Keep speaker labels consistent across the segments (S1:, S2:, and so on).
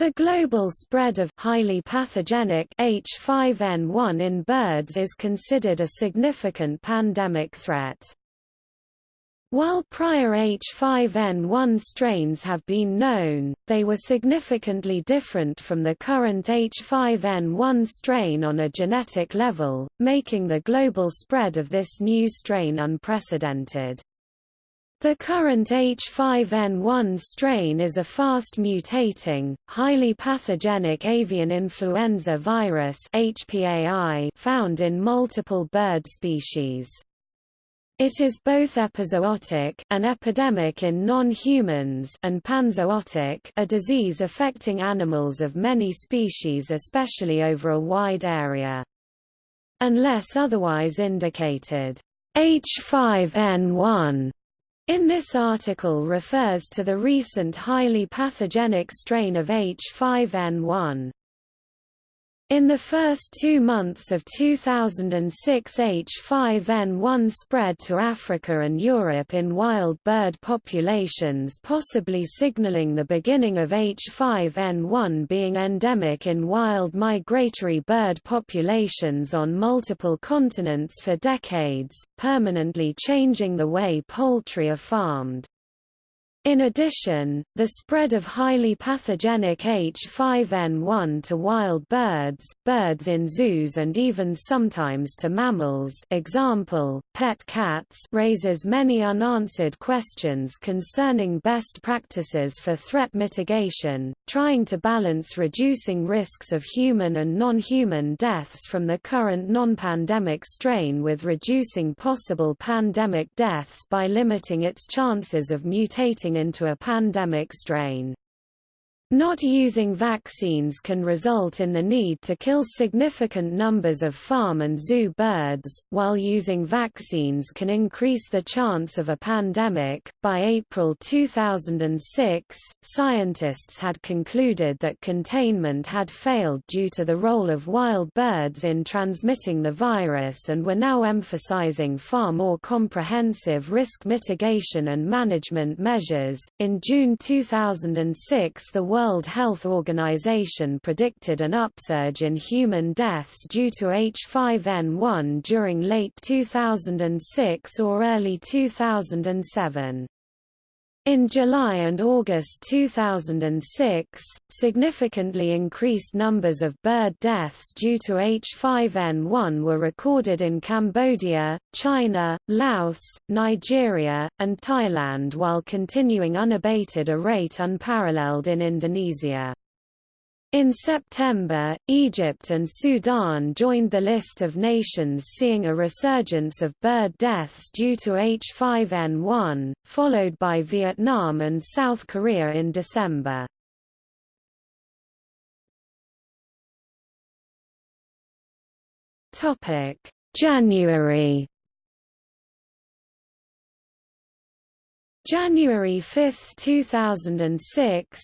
S1: The global spread of highly pathogenic H5N1 in birds is considered a significant pandemic threat. While prior H5N1 strains have been known, they were significantly different from the current H5N1 strain on a genetic level, making the global spread of this new strain unprecedented. The current H5N1 strain is a fast-mutating, highly pathogenic avian influenza virus found in multiple bird species. It is both epizootic an epidemic in non-humans and panzootic a disease affecting animals of many species especially over a wide area. Unless otherwise indicated, H5N1 in this article refers to the recent highly pathogenic strain of H5N1. In the first two months of 2006 H5N1 spread to Africa and Europe in wild bird populations possibly signaling the beginning of H5N1 being endemic in wild migratory bird populations on multiple continents for decades, permanently changing the way poultry are farmed. In addition, the spread of highly pathogenic H5N1 to wild birds, birds in zoos and even sometimes to mammals example, pet cats raises many unanswered questions concerning best practices for threat mitigation, trying to balance reducing risks of human and non-human deaths from the current non-pandemic strain with reducing possible pandemic deaths by limiting its chances of mutating into a pandemic strain. Not using vaccines can result in the need to kill significant numbers of farm and zoo birds, while using vaccines can increase the chance of a pandemic. By April 2006, scientists had concluded that containment had failed due to the role of wild birds in transmitting the virus and were now emphasizing far more comprehensive risk mitigation and management measures. In June 2006, the World Health Organization predicted an upsurge in human deaths due to H5N1 during late 2006 or early 2007. In July and August 2006, significantly increased numbers of bird deaths due to H5N1 were recorded in Cambodia, China, Laos, Nigeria, and Thailand while continuing unabated a rate unparalleled in Indonesia. In September, Egypt and Sudan joined the list of nations seeing a resurgence of bird deaths due to H5N1, followed by Vietnam and South Korea in December. January January 5, 2006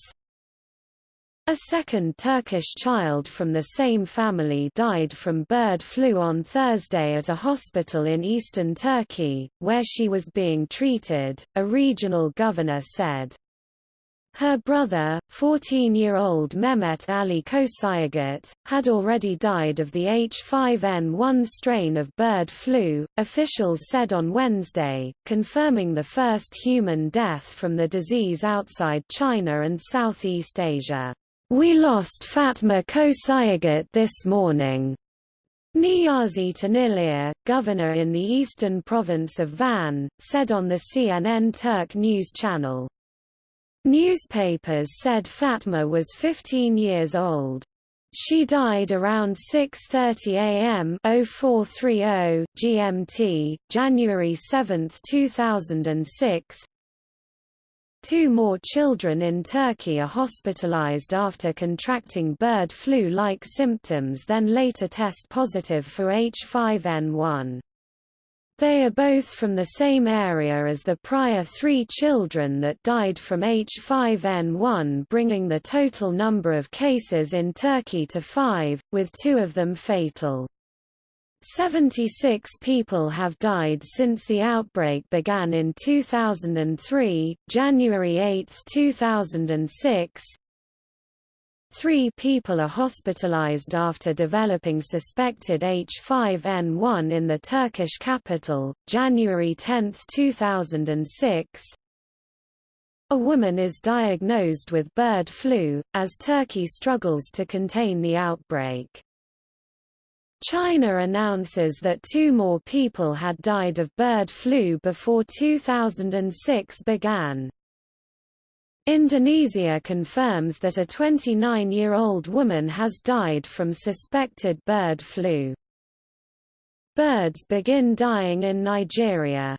S1: a second Turkish child from the same family died from bird flu on Thursday at a hospital in eastern Turkey, where she was being treated, a regional governor said. Her brother, 14-year-old Mehmet Ali Kosayegat, had already died of the H5N1 strain of bird flu, officials said on Wednesday, confirming the first human death from the disease outside China and Southeast Asia. We lost Fatma Kosayegat this morning. Niyazi Tanilir, governor in the eastern province of Van, said on the CNN Turk news channel. Newspapers said Fatma was 15 years old. She died around 6.30 am 0430 GMT, January 7, 2006, Two more children in Turkey are hospitalized after contracting bird flu-like symptoms then later test positive for H5N1. They are both from the same area as the prior three children that died from H5N1 bringing the total number of cases in Turkey to five, with two of them fatal. 76 people have died since the outbreak began in 2003, January 8, 2006. Three people are hospitalized after developing suspected H5N1 in the Turkish capital, January 10, 2006. A woman is diagnosed with bird flu, as Turkey struggles to contain the outbreak. China announces that two more people had died of bird flu before 2006 began. Indonesia confirms that a 29-year-old woman has died from suspected bird flu. Birds begin dying in Nigeria.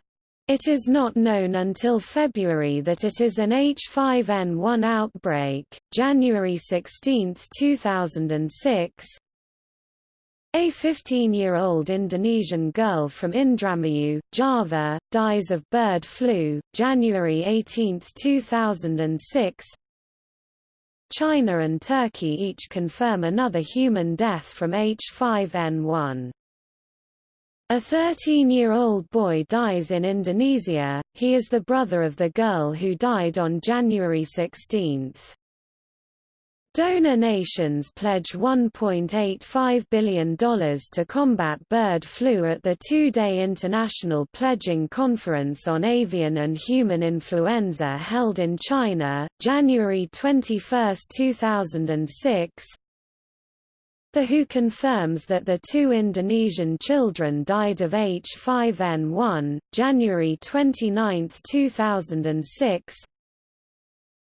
S1: It is not known until February that it is an H5N1 outbreak. January 16, 2006. A 15-year-old Indonesian girl from Indramayu, Java, dies of bird flu. January 18, 2006. China and Turkey each confirm another human death from H5N1. A 13-year-old boy dies in Indonesia, he is the brother of the girl who died on January 16. Donor nations pledge $1.85 billion to combat bird flu at the two-day International Pledging Conference on Avian and Human Influenza held in China, January 21, 2006, the WHO confirms that the two Indonesian children died of H5N1, January 29, 2006.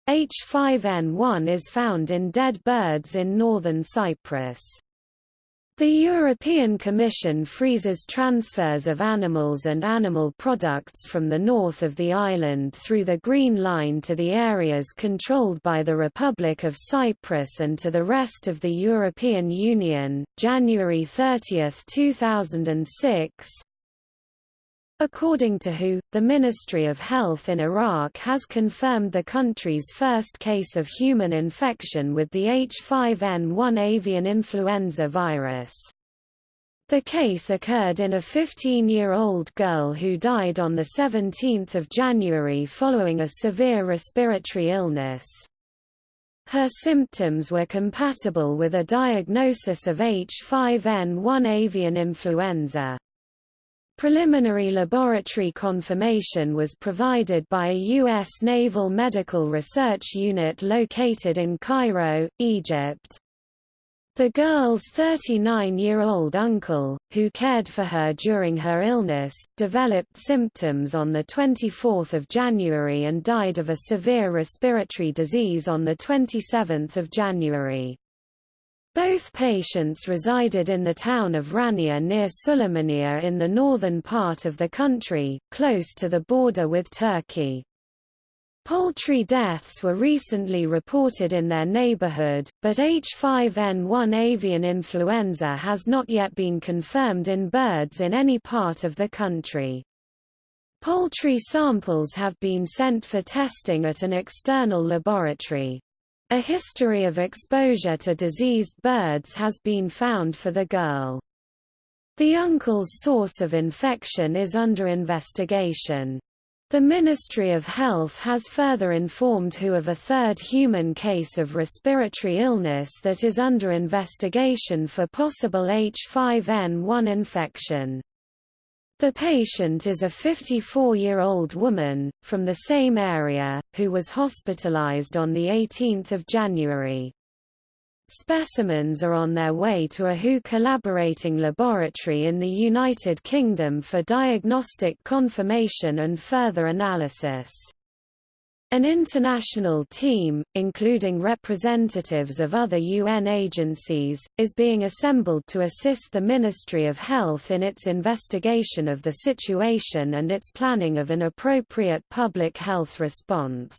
S1: H5N1 is found in dead birds in northern Cyprus. The European Commission freezes transfers of animals and animal products from the north of the island through the Green Line to the areas controlled by the Republic of Cyprus and to the rest of the European Union. January 30, 2006, According to WHO, the Ministry of Health in Iraq has confirmed the country's first case of human infection with the H5N1 avian influenza virus. The case occurred in a 15-year-old girl who died on 17 January following a severe respiratory illness. Her symptoms were compatible with a diagnosis of H5N1 avian influenza. Preliminary laboratory confirmation was provided by a U.S. Naval Medical Research Unit located in Cairo, Egypt. The girl's 39-year-old uncle, who cared for her during her illness, developed symptoms on 24 January and died of a severe respiratory disease on 27 January. Both patients resided in the town of Rania near Suleymaniye in the northern part of the country, close to the border with Turkey. Poultry deaths were recently reported in their neighborhood, but H5N1 avian influenza has not yet been confirmed in birds in any part of the country. Poultry samples have been sent for testing at an external laboratory. A history of exposure to diseased birds has been found for the girl. The uncle's source of infection is under investigation. The Ministry of Health has further informed WHO of a third human case of respiratory illness that is under investigation for possible H5N1 infection. The patient is a 54-year-old woman, from the same area, who was hospitalized on 18 January. Specimens are on their way to a WHO collaborating laboratory in the United Kingdom for diagnostic confirmation and further analysis. An international team, including representatives of other UN agencies, is being assembled to assist the Ministry of Health in its investigation of the situation and its planning of an appropriate public health response.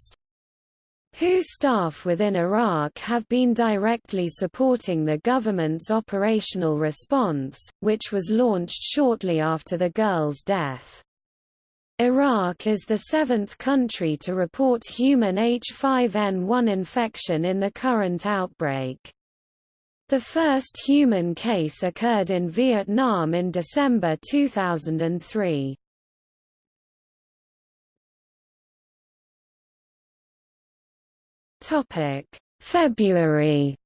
S1: WHO staff within Iraq have been directly supporting the government's operational response, which was launched shortly after the girl's death. Iraq is the seventh country to report human H5N1 infection in the current outbreak. The first human case occurred in Vietnam in December 2003. Topic: February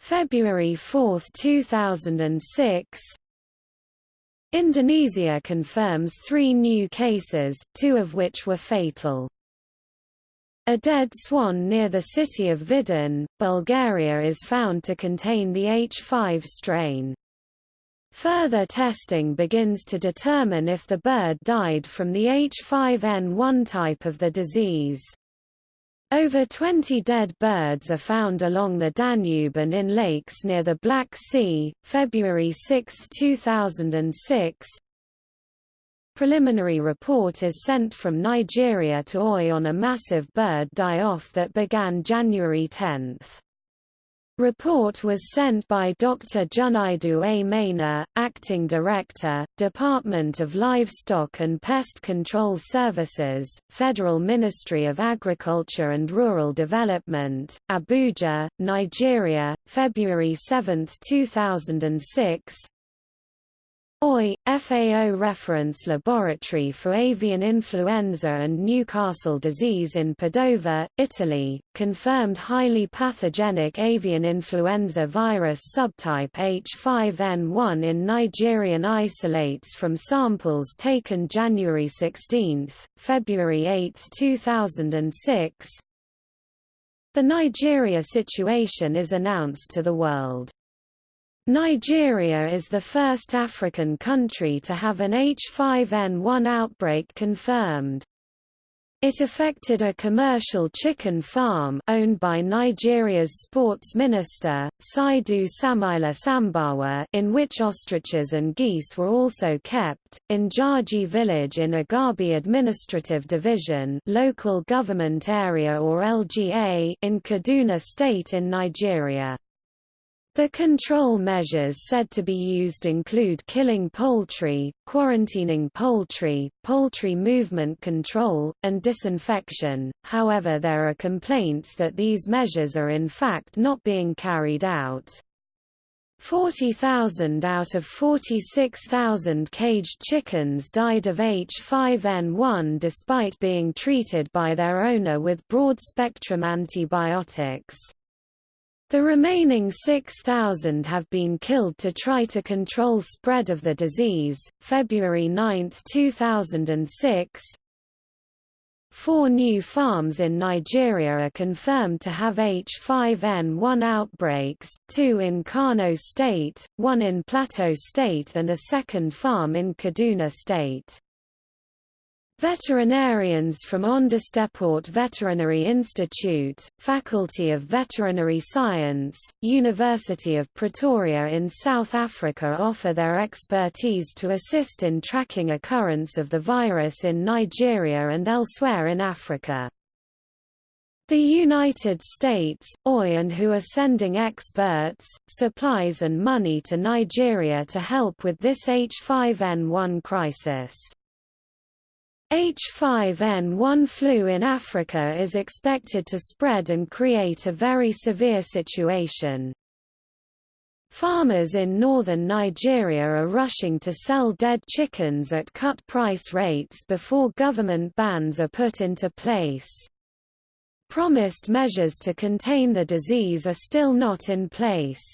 S1: February 4, 2006, Indonesia confirms three new cases, two of which were fatal. A dead swan near the city of Vidin, Bulgaria is found to contain the H5 strain. Further testing begins to determine if the bird died from the H5N1 type of the disease. Over 20 dead birds are found along the Danube and in lakes near the Black Sea, February 6, 2006. Preliminary report is sent from Nigeria to OIE on a massive bird die-off that began January 10. Report was sent by Dr. Junaidu A. Maina, Acting Director, Department of Livestock and Pest Control Services, Federal Ministry of Agriculture and Rural Development, Abuja, Nigeria, February 7, 2006, OIE, FAO Reference Laboratory for Avian Influenza and Newcastle Disease in Padova, Italy, confirmed highly pathogenic avian influenza virus subtype H5N1 in Nigerian isolates from samples taken January 16, February 8, 2006. The Nigeria situation is announced to the world. Nigeria is the first African country to have an H5N1 outbreak confirmed. It affected a commercial chicken farm owned by Nigeria's sports minister, Saidu Samaila Sambawa in which ostriches and geese were also kept, in Jaji village in Igabi Administrative Division local government area or LGA in Kaduna State in Nigeria. The control measures said to be used include killing poultry, quarantining poultry, poultry movement control, and disinfection, however there are complaints that these measures are in fact not being carried out. 40,000 out of 46,000 caged chickens died of H5N1 despite being treated by their owner with broad-spectrum antibiotics. The remaining 6,000 have been killed to try to control spread of the disease. February 9, 2006. Four new farms in Nigeria are confirmed to have H5N1 outbreaks, two in Kano State, one in Plateau State and a second farm in Kaduna State. Veterinarians from Onderstepoort Veterinary Institute, Faculty of Veterinary Science, University of Pretoria in South Africa offer their expertise to assist in tracking occurrence of the virus in Nigeria and elsewhere in Africa. The United States, OIE and WHO are sending experts, supplies and money to Nigeria to help with this H5N1 crisis. H5N1 flu in Africa is expected to spread and create a very severe situation. Farmers in northern Nigeria are rushing to sell dead chickens at cut price rates before government bans are put into place. Promised measures to contain the disease are still not in place.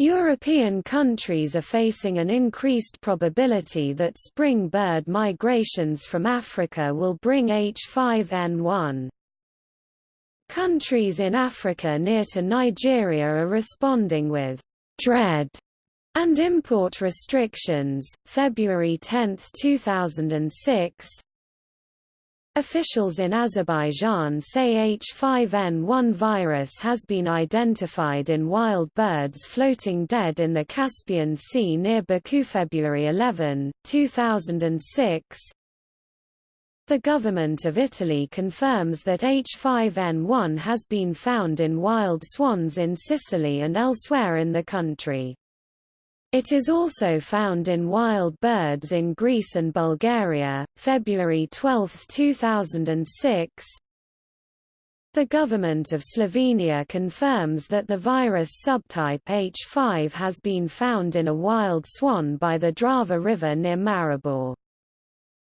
S1: European countries are facing an increased probability that spring bird migrations from Africa will bring H5N1. Countries in Africa near to Nigeria are responding with dread and import restrictions. February 10, 2006, Officials in Azerbaijan say H5N1 virus has been identified in wild birds floating dead in the Caspian Sea near Baku February 11, 2006. The government of Italy confirms that H5N1 has been found in wild swans in Sicily and elsewhere in the country. It is also found in wild birds in Greece and Bulgaria. February 12, 2006. The government of Slovenia confirms that the virus subtype H5 has been found in a wild swan by the Drava River near Maribor.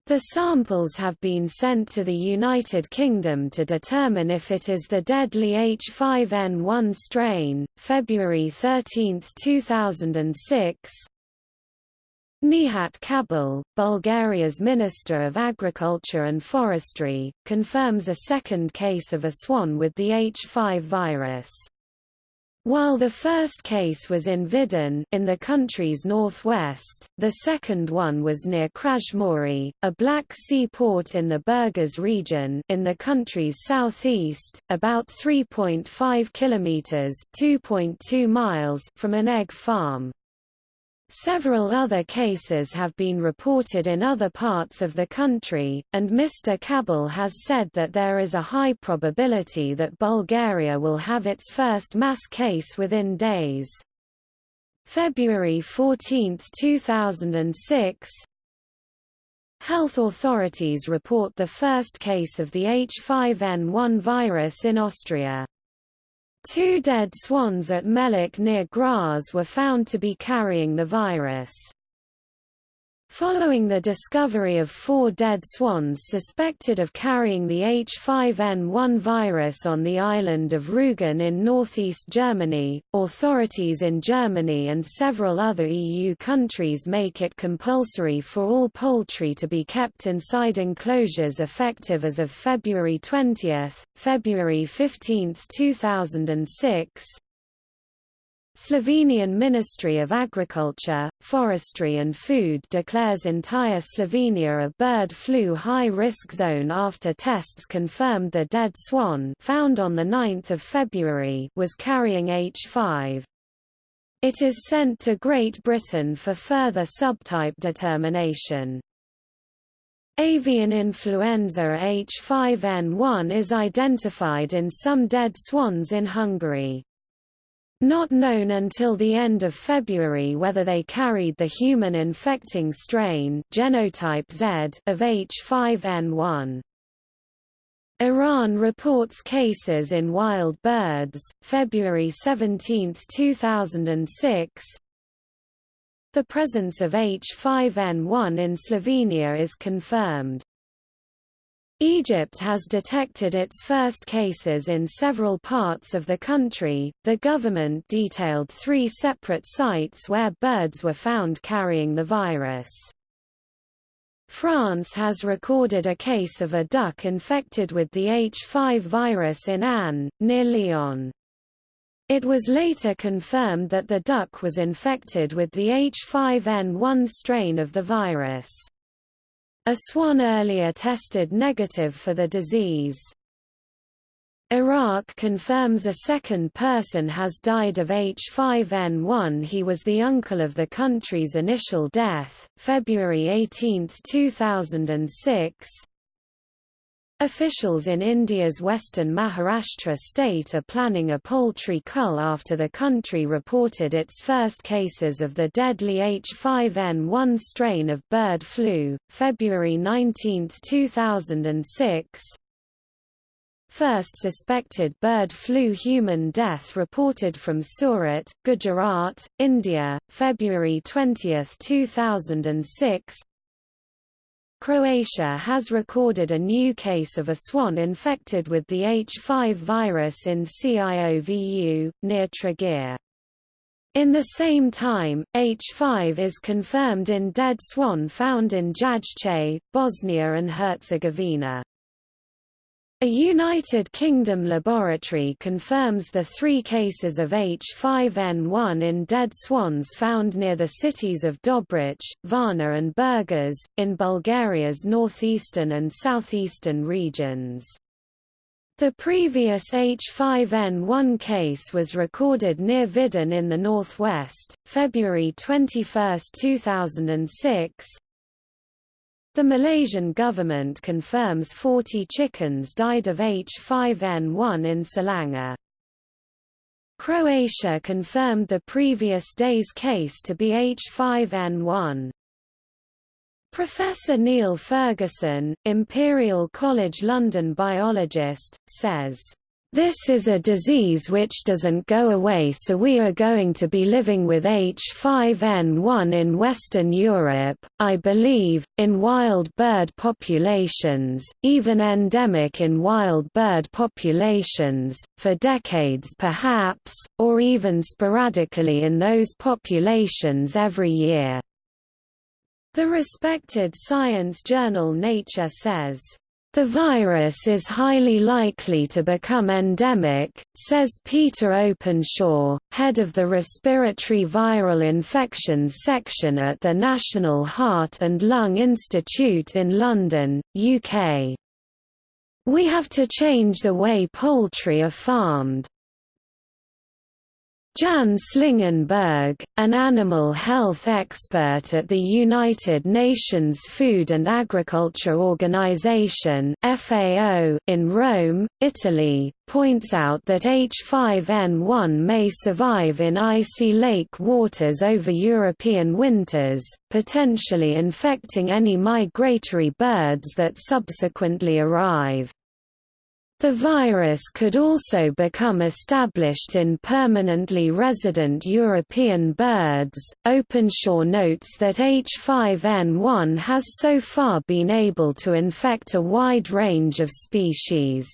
S1: The samples have been sent to the United Kingdom to determine if it is the deadly H5N1 strain. February 13, 2006. Nihat Kabil, Bulgaria's Minister of Agriculture and Forestry, confirms a second case of a swan with the H5 virus. While the first case was in Vidin in the country's northwest, the second one was near Kraimorie, a Black Sea port in the Burgas region in the country's southeast, about 3.5 kilometers (2.2 miles) from an egg farm. Several other cases have been reported in other parts of the country, and Mr. Kabil has said that there is a high probability that Bulgaria will have its first mass case within days. February 14, 2006 Health authorities report the first case of the H5N1 virus in Austria. Two dead swans at Mellach near Graz were found to be carrying the virus. Following the discovery of four dead swans suspected of carrying the H5N1 virus on the island of Rügen in northeast Germany, authorities in Germany and several other EU countries make it compulsory for all poultry to be kept inside enclosures effective as of February 20, February 15, 2006, Slovenian Ministry of Agriculture, Forestry and Food declares entire Slovenia a bird flu high-risk zone after tests confirmed the dead swan found on 9 February was carrying H5. It is sent to Great Britain for further subtype determination. Avian influenza H5N1 is identified in some dead swans in Hungary. Not known until the end of February whether they carried the human infecting strain genotype Z of H5N1. Iran reports cases in wild birds, February 17, 2006. The presence of H5N1 in Slovenia is confirmed. Egypt has detected its first cases in several parts of the country. The government detailed three separate sites where birds were found carrying the virus. France has recorded a case of a duck infected with the H5 virus in Anne, near Lyon. It was later confirmed that the duck was infected with the H5N1 strain of the virus. A swan earlier tested negative for the disease. Iraq confirms a second person has died of H5N1 he was the uncle of the country's initial death, February 18, 2006 Officials in India's western Maharashtra state are planning a poultry cull after the country reported its first cases of the deadly H5N1 strain of bird flu, February 19, 2006. First suspected bird flu human death reported from Surat, Gujarat, India, February 20, 2006 Croatia has recorded a new case of a swan infected with the H5 virus in Ciovu, near Trogir. In the same time, H5 is confirmed in dead swan found in Jajce, Bosnia and Herzegovina. A United Kingdom laboratory confirms the three cases of H5N1 in dead swans found near the cities of Dobric, Varna and Burgas, in Bulgaria's northeastern and southeastern regions. The previous H5N1 case was recorded near Vidin in the northwest, February 21, 2006, the Malaysian government confirms 40 chickens died of H5N1 in Selangor. Croatia confirmed the previous day's case to be H5N1. Professor Neil Ferguson, Imperial College London biologist, says, This is a disease which doesn't go away so we are going to be living with H5N1 in Western Europe, I believe, in wild bird populations, even endemic in wild bird populations, for decades perhaps, or even sporadically in those populations every year." The respected science journal Nature says, the virus is highly likely to become endemic, says Peter Openshaw, head of the Respiratory Viral Infections section at the National Heart and Lung Institute in London, UK. We have to change the way poultry are farmed. Jan Slingenbergh, an animal health expert at the United Nations Food and Agriculture Organization (FAO) in Rome, Italy, points out that H5N1 may survive in icy lake waters over European winters, potentially infecting any migratory birds that subsequently arrive. The virus could also become established in permanently resident European birds. Openshaw notes that H5N1 has so far been able to infect a wide range of species.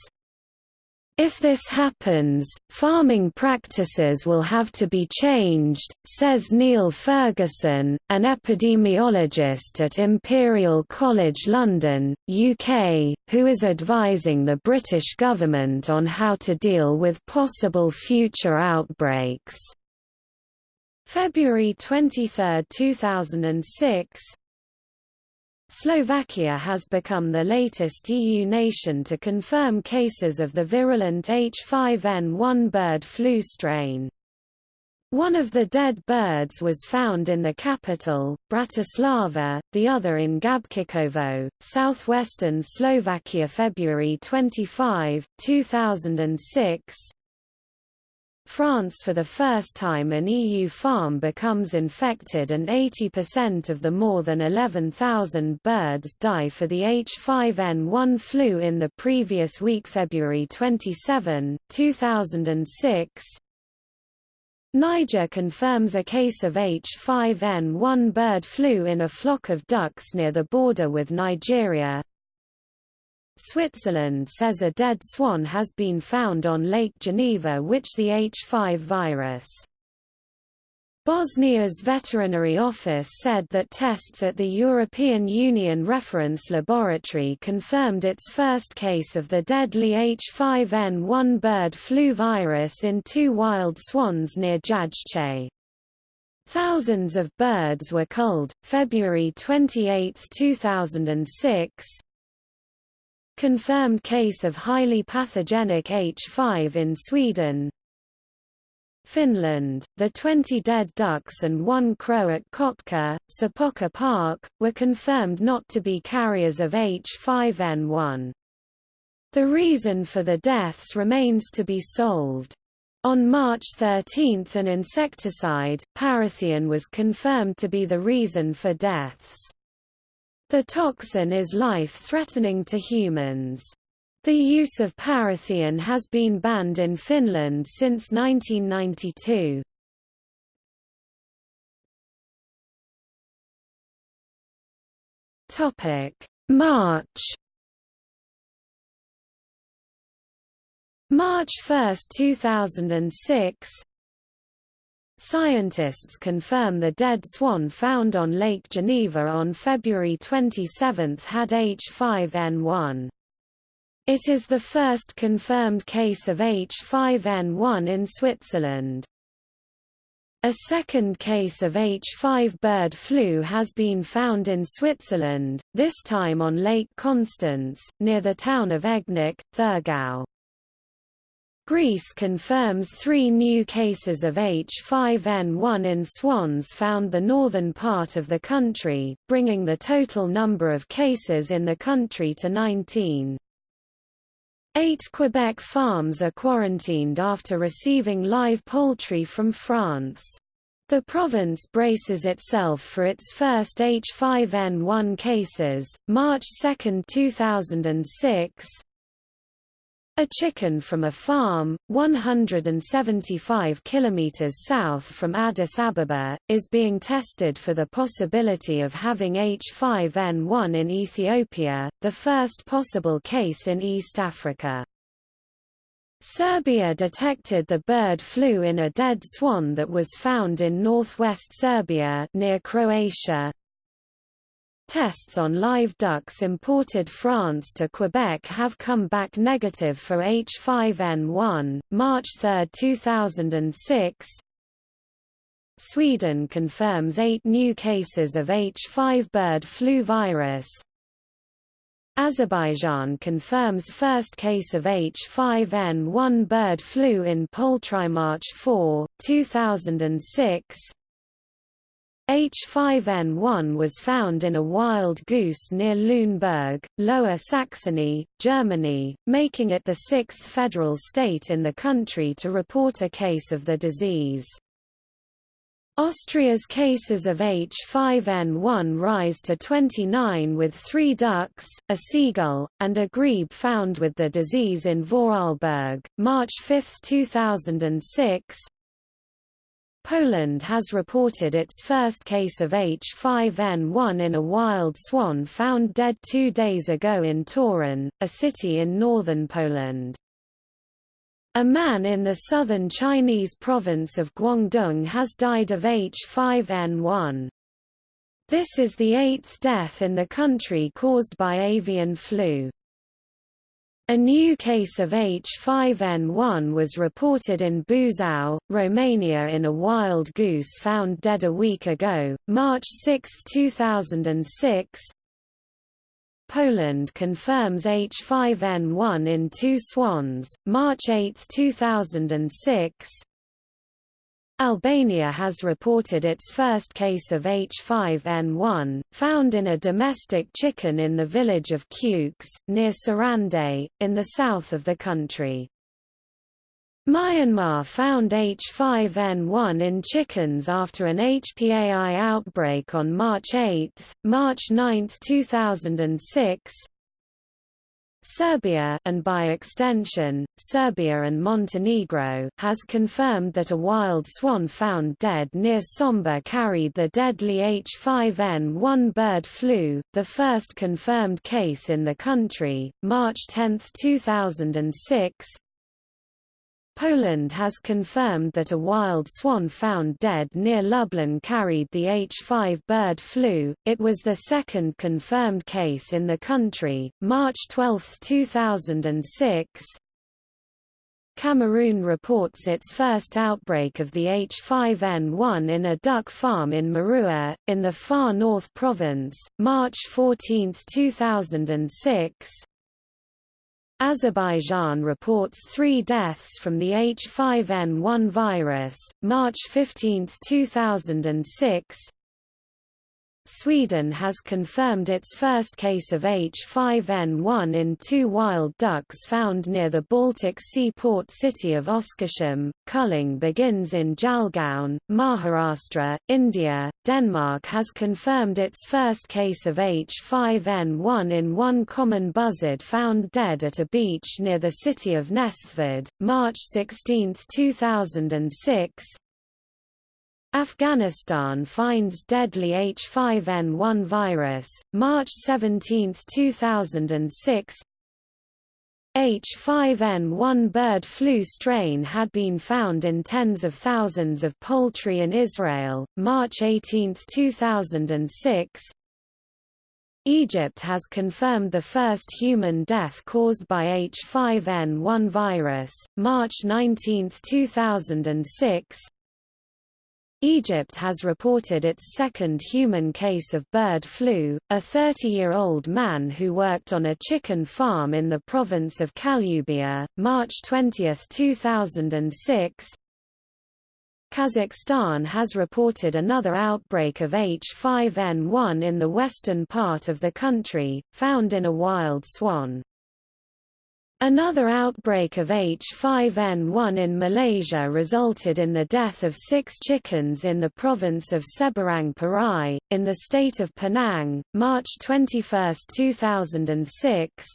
S1: If this happens, farming practices will have to be changed, says Neil Ferguson, an epidemiologist at Imperial College London, UK, who is advising the British government on how to deal with possible future outbreaks. February 23, 2006 Slovakia has become the latest EU nation to confirm cases of the virulent H5N1 bird flu strain. One of the dead birds was found in the capital, Bratislava, the other in Gabčíkovo, southwestern Slovakia February 25, 2006, France for the first time an EU farm becomes infected and 80% of the more than 11,000 birds die for the H5N1 flu in the previous week February 27, 2006 Niger confirms a case of H5N1 bird flu in a flock of ducks near the border with Nigeria, Switzerland says a dead swan has been found on Lake Geneva which the H5 virus. Bosnia's veterinary office said that tests at the European Union Reference Laboratory confirmed its first case of the deadly H5N1 bird flu virus in two wild swans near Jajce. Thousands of birds were culled. February 28, 2006, Confirmed case of highly pathogenic H5 in Sweden Finland, the 20 dead ducks and one crow at Kotka, Sapokka Park, were confirmed not to be carriers of H5N1. The reason for the deaths remains to be solved. On March 13 an insecticide, parathion was confirmed to be the reason for deaths. The toxin is life-threatening to humans. The use of parathion has been banned in Finland since 1992. Topic: March March 1, 2006 Scientists confirm the dead swan found on Lake Geneva on February 27 had H5N1. It is the first confirmed case of H5N1 in Switzerland. A second case of H5 bird flu has been found in Switzerland, this time on Lake Constance, near the town of Egnach, Thurgau. Greece confirms three new cases of H5N1 in swans found the northern part of the country, bringing the total number of cases in the country to 19. Eight Quebec farms are quarantined after receiving live poultry from France. The province braces itself for its first H5N1 cases, March 2, 2006, A chicken from a farm, 175 kilometers south from Addis Ababa, is being tested for the possibility of having H5N1 in Ethiopia, the first possible case in East Africa. Serbia detected the bird flu in a dead swan that was found in northwest Serbia near Croatia, Tests on live ducks imported France to Quebec have come back negative for H5N1, March 3, 2006. Sweden confirms eight new cases of H5 bird flu virus. Azerbaijan confirms first case of H5N1 bird flu in poultry March 4, 2006. H5N1 was found in a wild goose near Lüneburg, Lower Saxony, Germany, making it the sixth federal state in the country to report a case of the disease. Austria's cases of H5N1 rise to 29 with three ducks, a seagull, and a grebe found with the disease in Vorarlberg, March 5, 2006, Poland has reported its first case of H5N1 in a wild swan found dead two days ago in Toruń, a city in northern Poland. A man in the southern Chinese province of Guangdong has died of H5N1. This is the eighth death in the country caused by avian flu. A new case of H5N1 was reported in Buzău, Romania in a wild goose found dead a week ago, March 6, 2006. Poland confirms H5N1 in two swans, March 8, 2006. Albania has reported its first case of H5N1, found in a domestic chicken in the village of Kukes, near Sarande, in the south of the country. Myanmar found H5N1 in chickens after an HPAI outbreak on March 8, March 9, 2006, Serbia and by extension, Serbia and Montenegro has confirmed that a wild swan found dead near Sombor carried the deadly H5N1 bird flu, the first confirmed case in the country, March 10, 2006. Poland has confirmed that a wild swan found dead near Lublin carried the H5 bird flu. It was the second confirmed case in the country, March 12, 2006. Cameroon reports its first outbreak of the H5N1 in a duck farm in Maroua, in the far north province, March 14, 2006. Azerbaijan reports three deaths from the H5N1 virus, March 15, 2006. Sweden has confirmed its first case of H5N1 in two wild ducks found near the Baltic Sea port city of Oskarshamn. Culling begins in Jalgaon, Maharashtra, India. Denmark has confirmed its first case of H5N1 in one common buzzard found dead at a beach near the city of Næstved, March 16, 2006. Afghanistan finds deadly H5N1 virus, March 17, 2006 H5N1 bird flu strain had been found in tens of thousands of poultry in Israel, March 18, 2006 Egypt has confirmed the first human death caused by H5N1 virus, March 19, 2006 Egypt has reported its second human case of bird flu, a 30-year-old man who worked on a chicken farm in the province of Kalubia, March 20, 2006. Kazakhstan has reported another outbreak of H5N1 in the western part of the country, found in a wild swan. Another outbreak of H5N1 in Malaysia resulted in the death of six chickens in the province of Seberang Perai, in the state of Penang, March 21, 2006.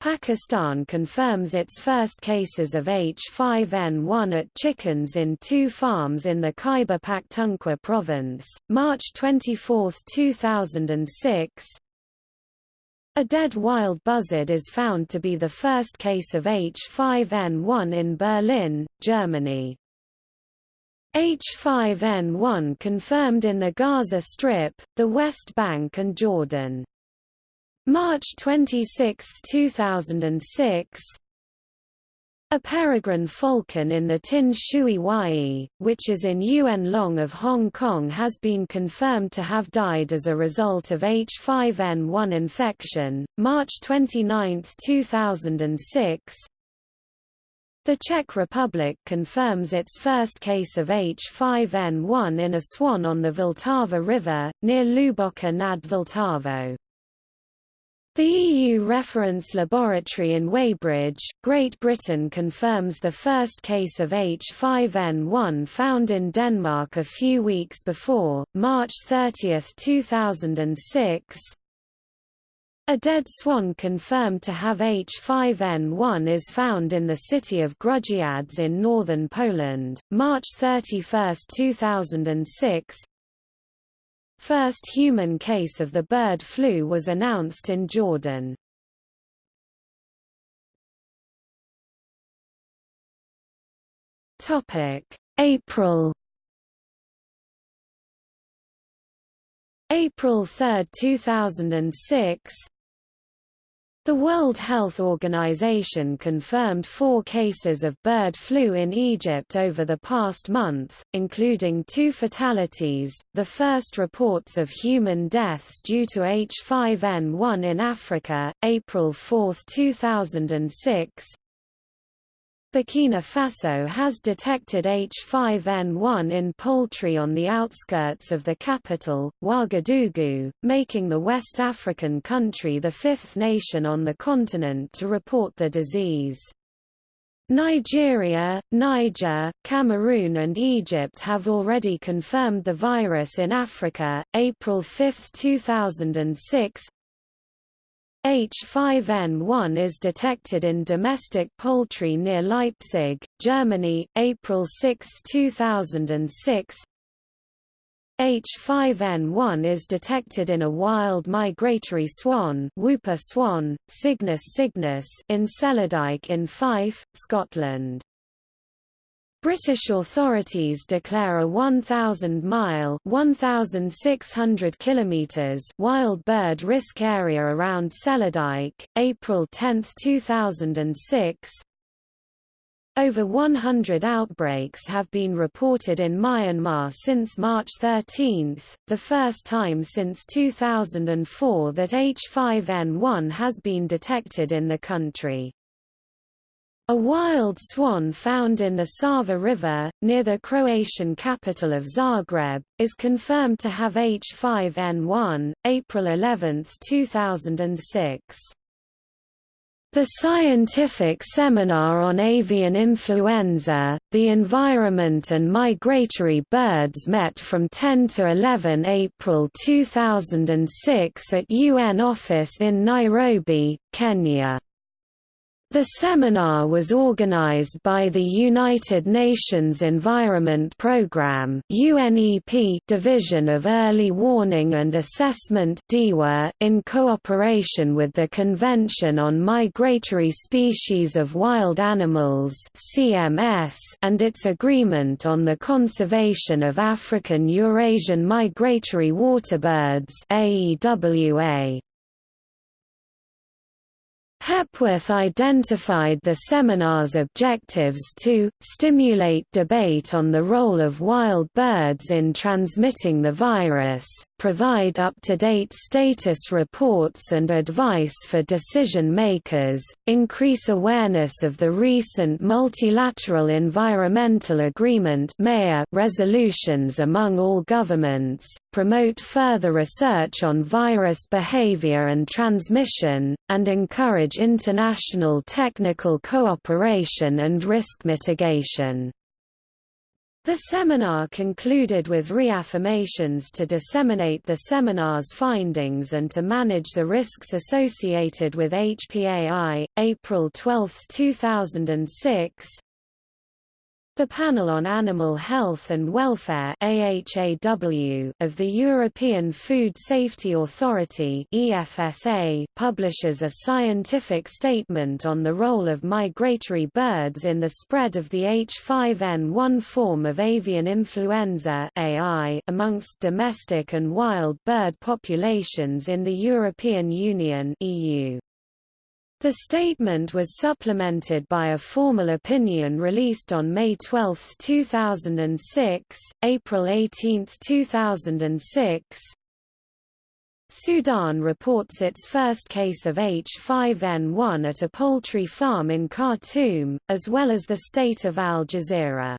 S1: Pakistan confirms its first cases of H5N1 at chickens in two farms in the Khyber Pakhtunkhwa province, March 24, 2006. A dead wild buzzard is found to be the first case of H5N1 in Berlin, Germany. H5N1 confirmed in the Gaza Strip, the West Bank and Jordan. March 26, 2006 A peregrine falcon in the Tin Shui Wai, which is in Yuen Long of Hong Kong has been confirmed to have died as a result of H5N1 infection, March 29, 2006 the Czech Republic confirms its first case of H5N1 in a swan on the Vltava River, near Hluboká nad Vltavou. The EU Reference Laboratory in Weybridge, Great Britain confirms the first case of H5N1 found in Denmark a few weeks before, March 30, 2006. A dead swan confirmed to have H5N1 is found in the city of Grudziądz in northern Poland, March 31, 2006. First human case of the bird flu was announced in Jordan. April April 3, 2006 the World Health Organization confirmed four cases of bird flu in Egypt over the past month, including two fatalities, the first reports of human deaths due to H5N1 in Africa, April 4, 2006, Burkina Faso has detected H5N1 in poultry on the outskirts of the capital, Ouagadougou, making the West African country the fifth nation on the continent to report the disease. Nigeria, Niger, Cameroon and Egypt have already confirmed the virus in Africa. April 5, 2006, H5N1 is detected in domestic poultry near Leipzig, Germany, April 6, 2006. H5N1 is detected in a wild migratory swan, whooper swan, Cygnus cygnus in Cellardyke in Fife, Scotland. British authorities declare a 1,000-mile (1,600 kilometers) wild bird risk area around Cellardyke, April 10, 2006. Over 100 outbreaks have been reported in Myanmar since March 13, the first time since 2004 that H5N1 has been detected in the country. A wild swan found in the Sava River, near the Croatian capital of Zagreb, is confirmed to have H5N1, April 11, 2006. The Scientific Seminar on Avian Influenza, the Environment and Migratory Birds met from 10 to 11 April 2006 at UN Office in Nairobi, Kenya. The seminar was organized by the United Nations Environment Programme Division of Early Warning and Assessment in cooperation with the Convention on Migratory Species of Wild Animals and its Agreement on the Conservation of African Eurasian Migratory Waterbirds (AEWA). Hepworth identified the seminar's objectives to, stimulate debate on the role of wild birds in transmitting the virus, provide up-to-date status reports and advice for decision-makers, increase awareness of the recent Multilateral Environmental Agreement resolutions among all governments, promote further research on virus behavior and transmission, and encourage international technical cooperation and risk mitigation. The seminar concluded with reaffirmations to disseminate the seminar's findings and to manage the risks associated with HPAI. April 12, 2006, the Panel on Animal Health and Welfare AHAW of the European Food Safety Authority EFSA publishes a scientific statement on the role of migratory birds in the spread of the H5N1 form of avian influenza AI amongst domestic and wild bird populations in the European Union EU. The statement was supplemented by a formal opinion released on May 12, 2006, April 18, 2006. Sudan reports its first case of H5N1 at a poultry farm in Khartoum, as well as the state of Al Jazeera.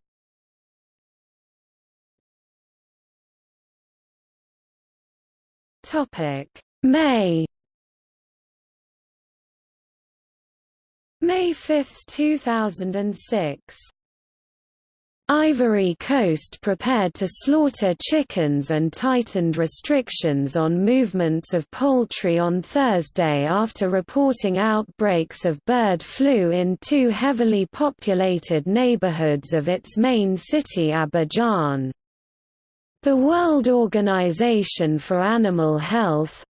S1: May May 5, 2006 Ivory Coast prepared to slaughter chickens and tightened restrictions on movements of poultry on Thursday after reporting outbreaks of bird flu in two heavily populated neighborhoods of its main city Abidjan. The World Organization for Animal Health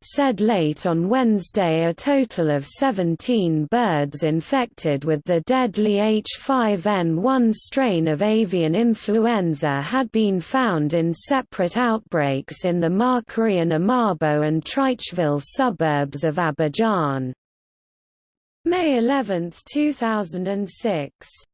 S1: said late on Wednesday a total of 17 birds infected with the deadly H5N1 strain of avian influenza had been found in separate outbreaks in the Marcory and Amabo and Treichville suburbs of Abidjan. May 11, 2006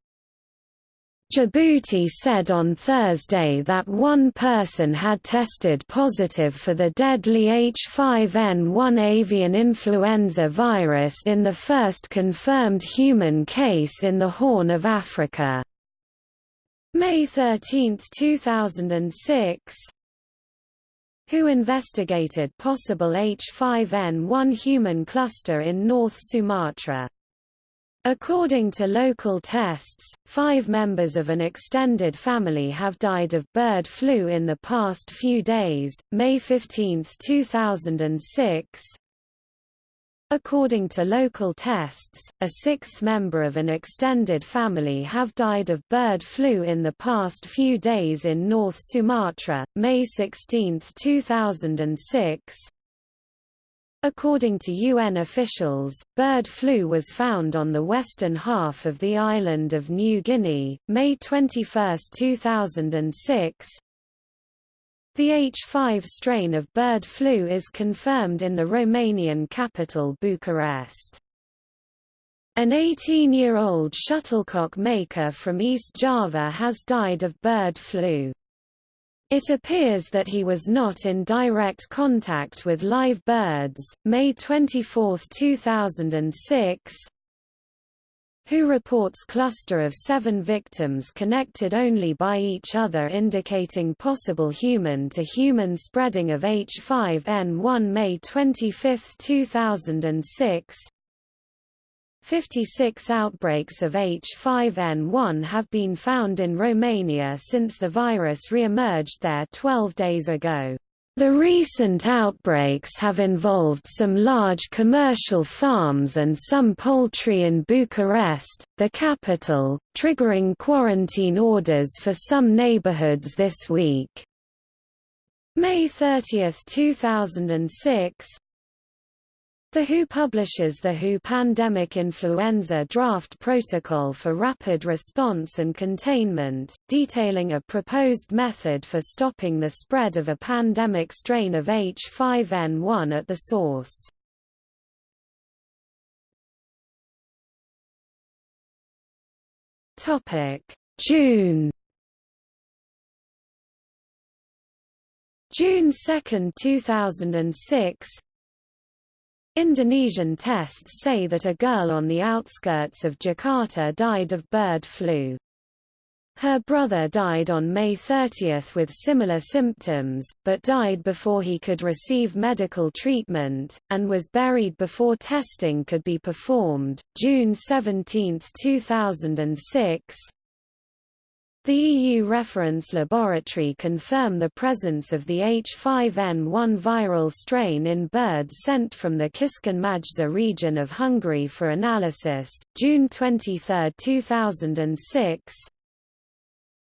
S1: Djibouti said on Thursday that one person had tested positive for the deadly H5N1 avian influenza virus in the first confirmed human case in the Horn of Africa. May 13, 2006 WHO investigated possible H5N1 human cluster in North Sumatra. According to local tests, five members of an extended family have died of bird flu in the past few days. May 15, 2006. According to local tests, a sixth member of an extended family have died of bird flu in the past few days in North Sumatra. May 16, 2006. According to UN officials, bird flu was found on the western half of the island of New Guinea, May 21, 2006. The H5 strain of bird flu is confirmed in the Romanian capital Bucharest. An 18-year-old shuttlecock maker from East Java has died of bird flu. It appears that he was not in direct contact with live birds. May 24, 2006 WHO reports cluster of seven victims connected only by each other indicating possible human-to-human -human spreading of H5N1 May 25, 2006 56 outbreaks of H5N1 have been found in Romania since the virus re-emerged there 12 days ago. The recent outbreaks have involved some large commercial farms and some poultry in Bucharest, the capital, triggering quarantine orders for some neighborhoods this week. May 30, 2006, the WHO publishes the WHO Pandemic Influenza Draft Protocol for Rapid Response and Containment, detailing a proposed method for stopping the spread of a pandemic strain of H5N1 at the source. June June 2, 2006 Indonesian tests say that a girl on the outskirts of Jakarta died of bird flu. Her brother died on May 30 with similar symptoms, but died before he could receive medical treatment, and was buried before testing could be performed. June 17, 2006 The EU reference laboratory confirm the presence of the H5N1 viral strain in birds sent from the Kiskun-Majsa region of Hungary for analysis, June 23, 2006.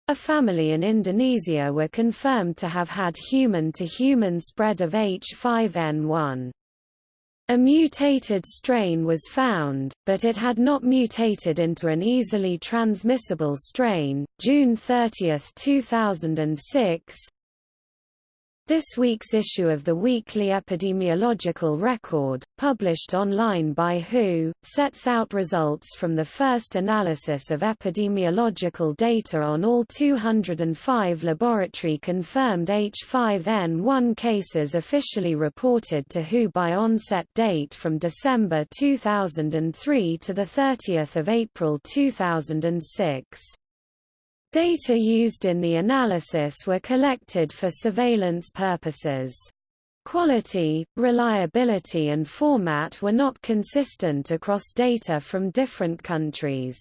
S1: A family in Indonesia were confirmed to have had human-to-human -human spread of H5N1. A mutated strain was found, but it had not mutated into an easily transmissible strain. June 30, 2006, this week's issue of the Weekly Epidemiological Record, published online by WHO, sets out results from the first analysis of epidemiological data on all 205 laboratory-confirmed H5N1 cases officially reported to WHO by onset date from December 2003 to 30 April 2006. Data used in the analysis were collected for surveillance purposes. Quality, reliability and format were not consistent across data from different countries.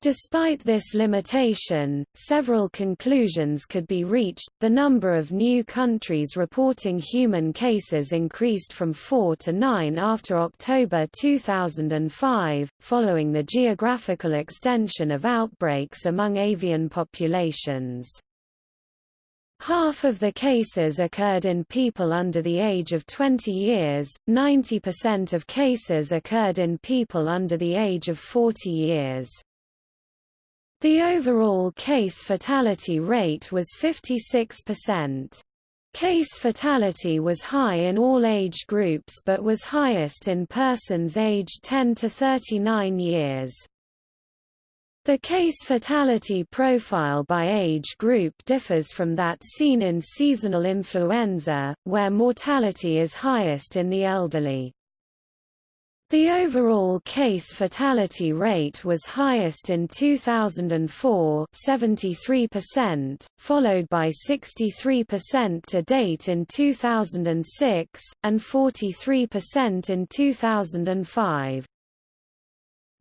S1: Despite this limitation, several conclusions could be reached. The number of new countries reporting human cases increased from 4 to 9 after October 2005, following the geographical extension of outbreaks among avian populations. Half of the cases occurred in people under the age of 20 years, 90% of cases occurred in people under the age of 40 years. The overall case fatality rate was 56%. Case fatality was high in all age groups but was highest in persons aged 10 to 39 years. The case fatality profile by age group differs from that seen in seasonal influenza, where mortality is highest in the elderly. The overall case fatality rate was highest in 2004 73%, followed by 63% to date in 2006, and 43% in 2005.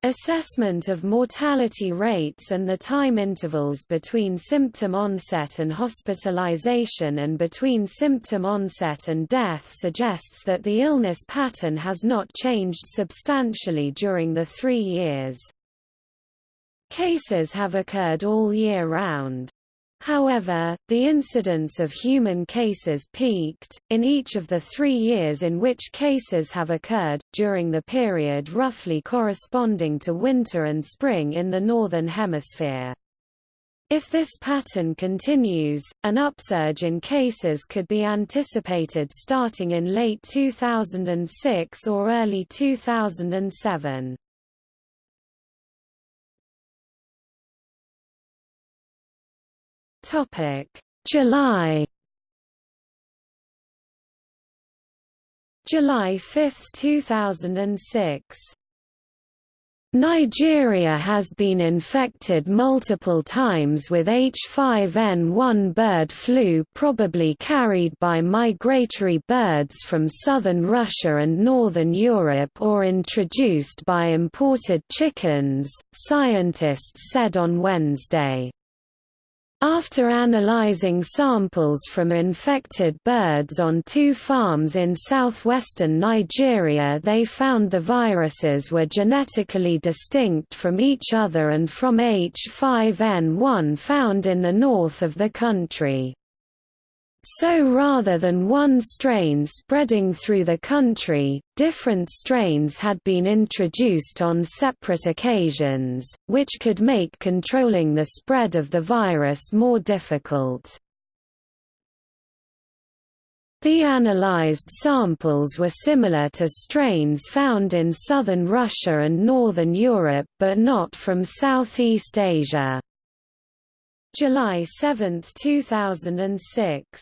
S1: Assessment of mortality rates and the time intervals between symptom onset and hospitalization and between symptom onset and death suggests that the illness pattern has not changed substantially during the three years. Cases have occurred all year round. However, the incidence of human cases peaked, in each of the three years in which cases have occurred, during the period roughly corresponding to winter and spring in the Northern Hemisphere. If this pattern continues, an upsurge in cases could be anticipated starting in late 2006 or early 2007. Topic: July July 5, 2006 Nigeria has been infected multiple times with H5N1 bird flu probably carried by migratory birds from southern Russia and northern Europe or introduced by imported chickens, scientists said on Wednesday. After analyzing samples from infected birds on two farms in southwestern Nigeria they found the viruses were genetically distinct from each other and from H5N1 found in the north of the country. So rather than one strain spreading through the country, different strains had been introduced on separate occasions, which could make controlling the spread of the virus more difficult. The analyzed samples were similar to strains found in southern Russia and northern Europe but not from Southeast Asia. July 7, 2006.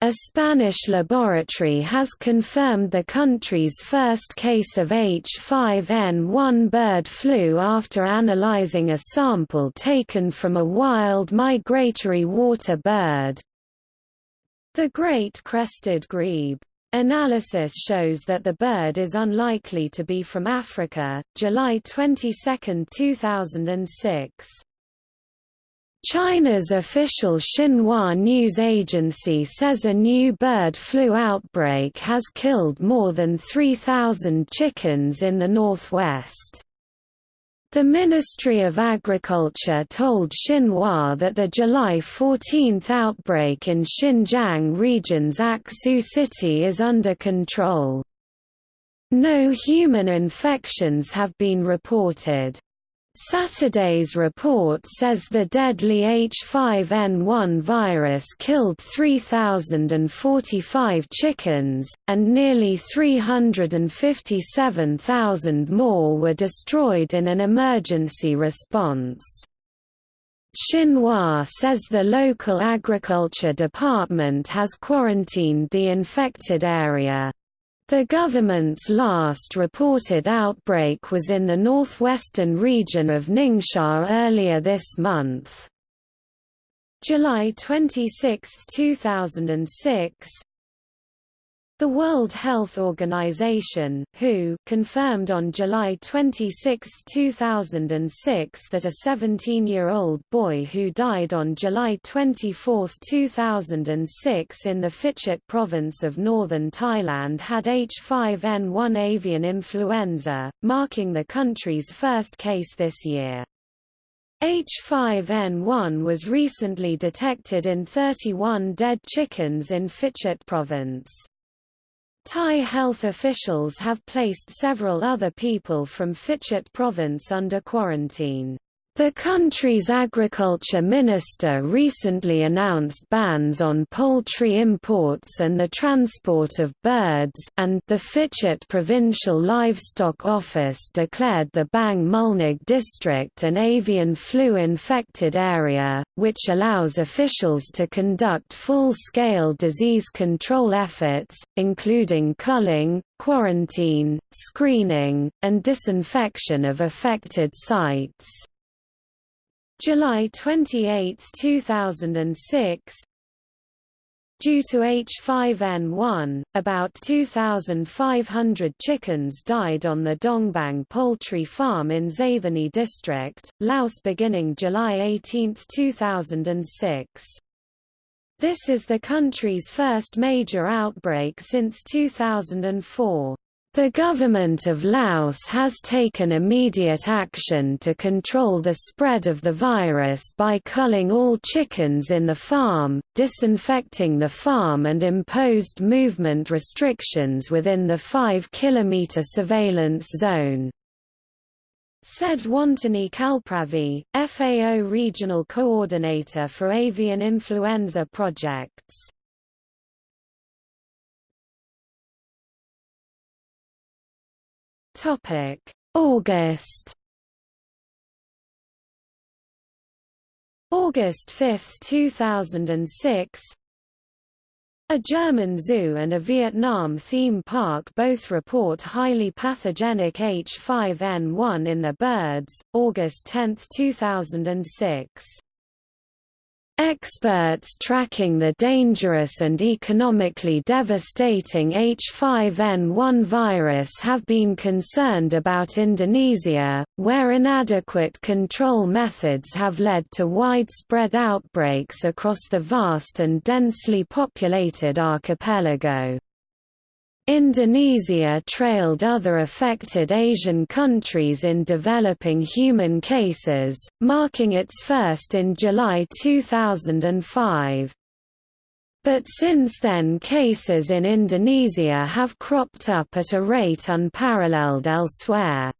S1: A Spanish laboratory has confirmed the country's first case of H5N1 bird flu after analyzing a sample taken from a wild migratory water bird. The great crested grebe. Analysis shows that the bird is unlikely to be from Africa. July 22, 2006. China's official Xinhua news agency says a new bird flu outbreak has killed more than 3,000 chickens in the northwest. The Ministry of Agriculture told Xinhua that the July 14 outbreak in Xinjiang region's Aksu city is under control. No human infections have been reported. Saturday's report says the deadly H5N1 virus killed 3,045 chickens, and nearly 357,000 more were destroyed in an emergency response. Xinhua says the local agriculture department has quarantined the infected area. The government's last reported outbreak was in the northwestern region of Ningxia earlier this month. July 26, 2006 the World Health Organization WHO confirmed on July 26, 2006 that a 17-year-old boy who died on July 24, 2006 in the Phichit province of northern Thailand had H5N1 avian influenza, marking the country's first case this year. H5N1 was recently detected in 31 dead chickens in Phichit province. Thai health officials have placed several other people from Phichit province under quarantine. The country's agriculture minister recently announced bans on poultry imports and the transport of birds and the Phichit Provincial Livestock Office declared the Bang Mun Nak district an avian flu-infected area, which allows officials to conduct full-scale disease control efforts, including culling, quarantine, screening, and disinfection of affected sites. July 28, 2006 Due to H5N1, about 2,500 chickens died on the Dongbang poultry farm in Xaythany district, Laos beginning July 18, 2006. This is the country's first major outbreak since 2004. The government of Laos has taken immediate action to control the spread of the virus by culling all chickens in the farm, disinfecting the farm and imposed movement restrictions within the 5-kilometre surveillance zone. Said Wantanee Kalpravidh, FAO Regional Coordinator for Avian Influenza Projects. Topic: August. August 5, 2006. A German zoo and a Vietnam theme park both report highly pathogenic H5N1 in their birds. August 10, 2006. Experts tracking the dangerous and economically devastating H5N1 virus have been concerned about Indonesia, where inadequate control methods have led to widespread outbreaks across the vast and densely populated archipelago. Indonesia trailed other affected Asian countries in developing human cases, marking its first in July 2005. But since then cases in Indonesia have cropped up at a rate unparalleled elsewhere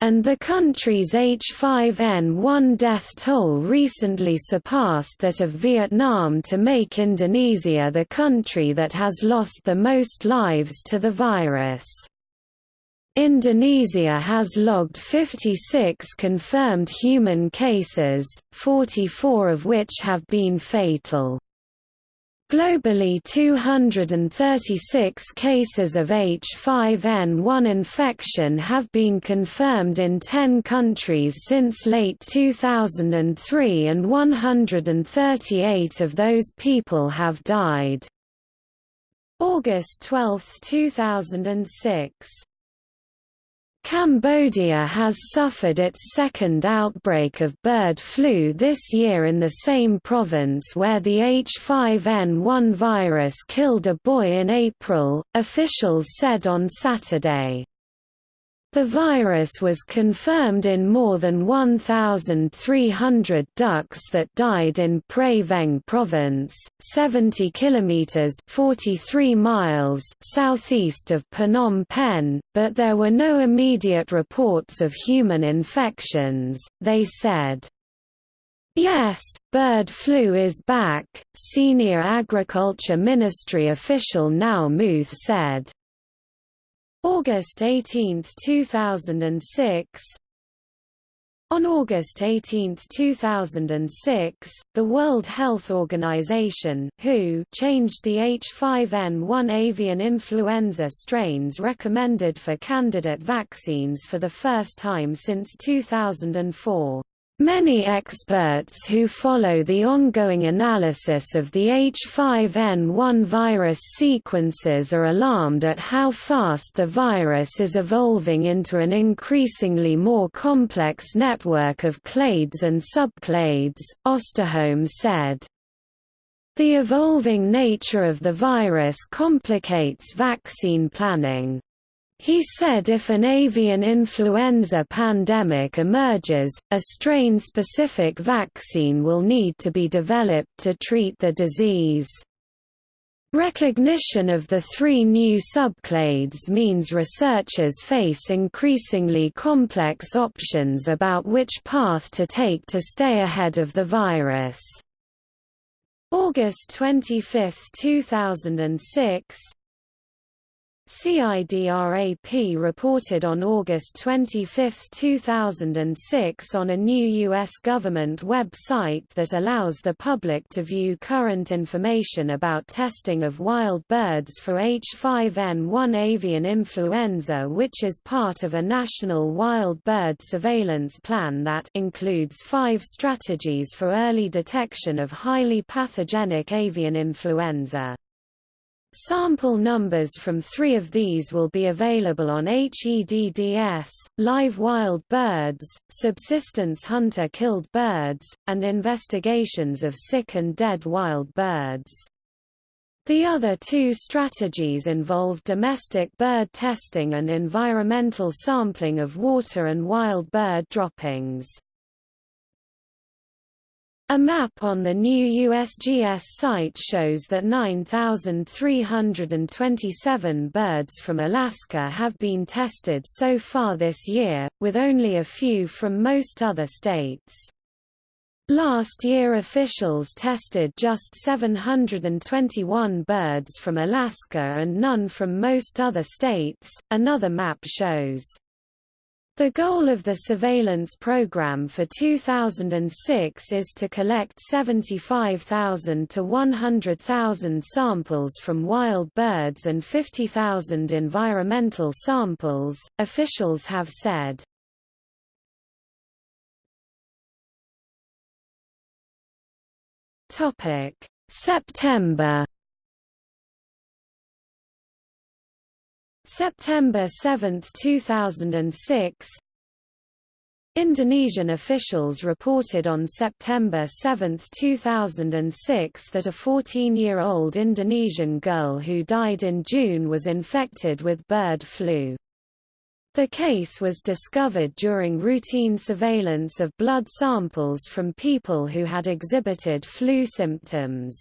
S1: and the country's H5N1 death toll recently surpassed that of Vietnam to make Indonesia the country that has lost the most lives to the virus. Indonesia has logged 56 confirmed human cases, 44 of which have been fatal. Globally 236 cases of H5N1 infection have been confirmed in 10 countries since late 2003 and 138 of those people have died. August 12, 2006 Cambodia has suffered its second outbreak of bird flu this year in the same province where the H5N1 virus killed a boy in April, officials said on Saturday. The virus was confirmed in more than 1,300 ducks that died in Prey Veng province, 70 kilometers (43 miles) southeast of Phnom Penh, but there were no immediate reports of human infections, they said. Yes, bird flu is back, senior Agriculture Ministry official Nau Muth said. August 18, 2006 on August 18, 2006, the World Health Organization WHO changed the H5N1 avian influenza strains recommended for candidate vaccines for the first time since 2004. Many experts who follow the ongoing analysis of the H5N1 virus sequences are alarmed at how fast the virus is evolving into an increasingly more complex network of clades and subclades, Osterholm said. The evolving nature of the virus complicates vaccine planning. He said if an avian influenza pandemic emerges, a strain-specific vaccine will need to be developed to treat the disease. Recognition of the three new subclades means researchers face increasingly complex options about which path to take to stay ahead of the virus. August 25, 2006 CIDRAP reported on August 25, 2006 on a new U.S. government website that allows the public to view current information about testing of wild birds for H5N1 avian influenza which is part of a national wild bird surveillance plan that includes five strategies for early detection of highly pathogenic avian influenza. Sample numbers from three of these will be available on HEDDS, live wild birds, subsistence hunter-killed birds, and investigations of sick and dead wild birds. The other two strategies involve domestic bird testing and environmental sampling of water and wild bird droppings. A map on the new USGS site shows that 9,327 birds from Alaska have been tested so far this year, with only a few from most other states. Last year officials tested just 721 birds from Alaska and none from most other states, another map shows. The goal of the surveillance program for 2006 is to collect 75,000 to 100,000 samples from wild birds and 50,000 environmental samples, officials have said. September September 7, 2006 Indonesian officials reported on September 7, 2006 that a 14-year-old Indonesian girl who died in June was infected with bird flu. The case was discovered during routine surveillance of blood samples from people who had exhibited flu symptoms.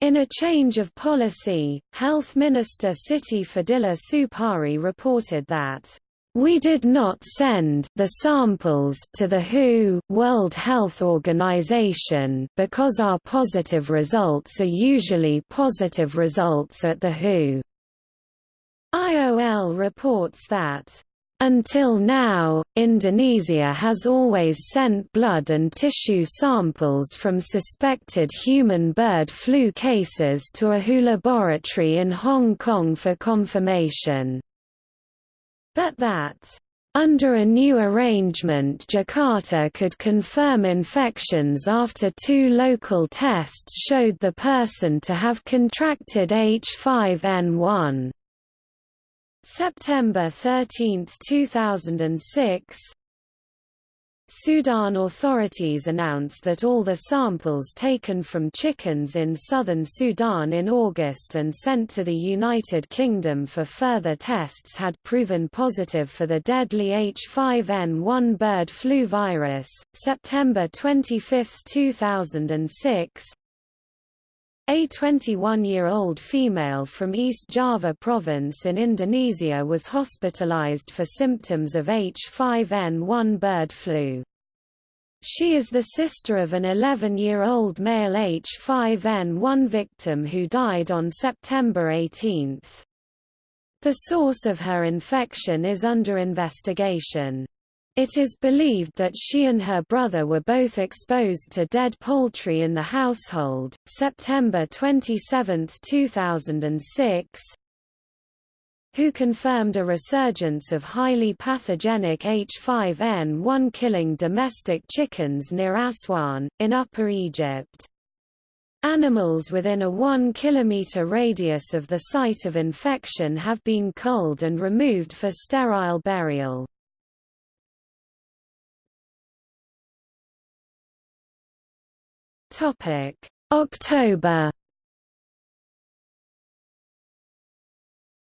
S1: In a change of policy, Health Minister Siti Fadilah Supari reported that we did not send the samples to the WHO World Health Organization because our positive results are usually positive results at the WHO. IOL reports that until now, Indonesia has always sent blood and tissue samples from suspected human bird flu cases to a WHO laboratory in Hong Kong for confirmation. But that under a new arrangement Jakarta could confirm infections after two local tests showed the person to have contracted H5N1. September 13, 2006 Sudan authorities announced that all the samples taken from chickens in southern Sudan in August and sent to the United Kingdom for further tests had proven positive for the deadly H5N1 bird flu virus. September 25, 2006 a 21-year-old female from East Java province in Indonesia was hospitalized for symptoms of H5N1 bird flu. She is the sister of an 11-year-old male H5N1 victim who died on September 18. The source of her infection is under investigation. It is believed that she and her brother were both exposed to dead poultry in the household. September 27, 2006, who confirmed a resurgence of highly pathogenic H5N1 killing domestic chickens near Aswan, in Upper Egypt. Animals within a 1 km radius of the site of infection have been culled and removed for sterile burial. Topic: October.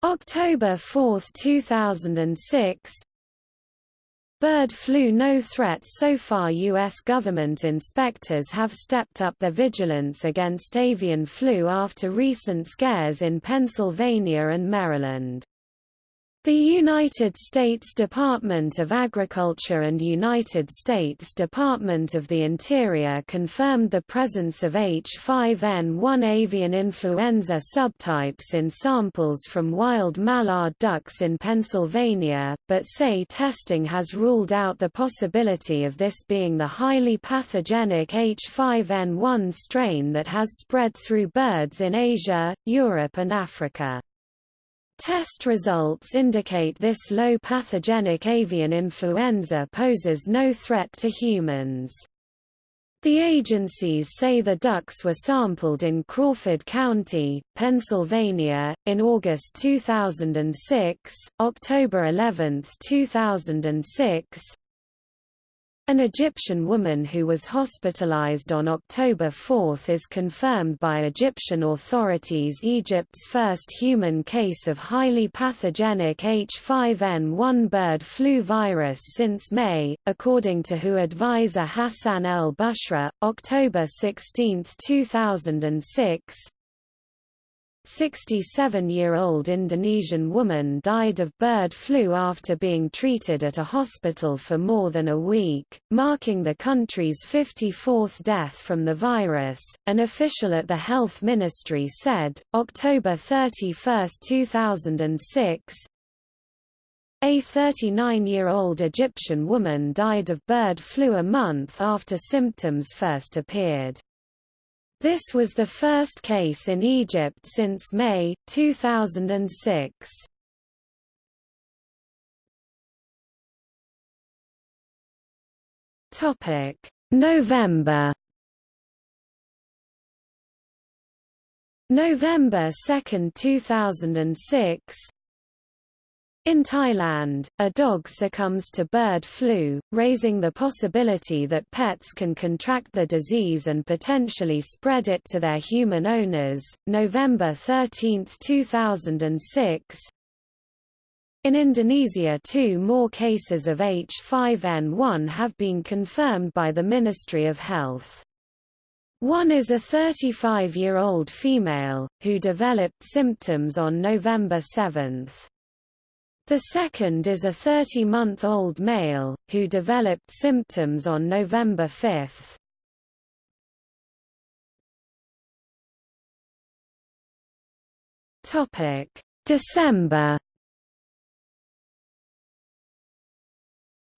S1: October 4, 2006. Bird flu no threat so far U.S. government inspectors have stepped up their vigilance against avian flu after recent scares in Pennsylvania and Maryland. The United States Department of Agriculture and United States Department of the Interior confirmed the presence of H5N1 avian influenza subtypes in samples from wild mallard ducks in Pennsylvania, but say testing has ruled out the possibility of this being the highly pathogenic H5N1 strain that has spread through birds in Asia, Europe and Africa. Test results indicate this low pathogenic avian influenza poses no threat to humans. The agencies say the ducks were sampled in Crawford County, Pennsylvania, in August 2006, October 11, 2006, an Egyptian woman who was hospitalized on October 4 is confirmed by Egyptian authorities Egypt's first human case of highly pathogenic H5N1 bird flu virus since May, according to WHO advisor Hassan el Bushra, October 16, 2006. 67-year-old Indonesian woman died of bird flu after being treated at a hospital for more than a week, marking the country's 54th death from the virus, an official at the Health Ministry said, October 31, 2006. A 39-year-old Egyptian woman died of bird flu a month after symptoms first appeared. This was the first case in Egypt since May, 2006. November November 2, 2006 in Thailand, a dog succumbs to bird flu, raising the possibility that pets can contract the disease and potentially spread it to their human owners. November 13, 2006. In Indonesia two more cases of H5N1 have been confirmed by the Ministry of Health. One is a 35-year-old female, who developed symptoms on November 7. The second is a 30-month-old male, who developed symptoms on November 5. December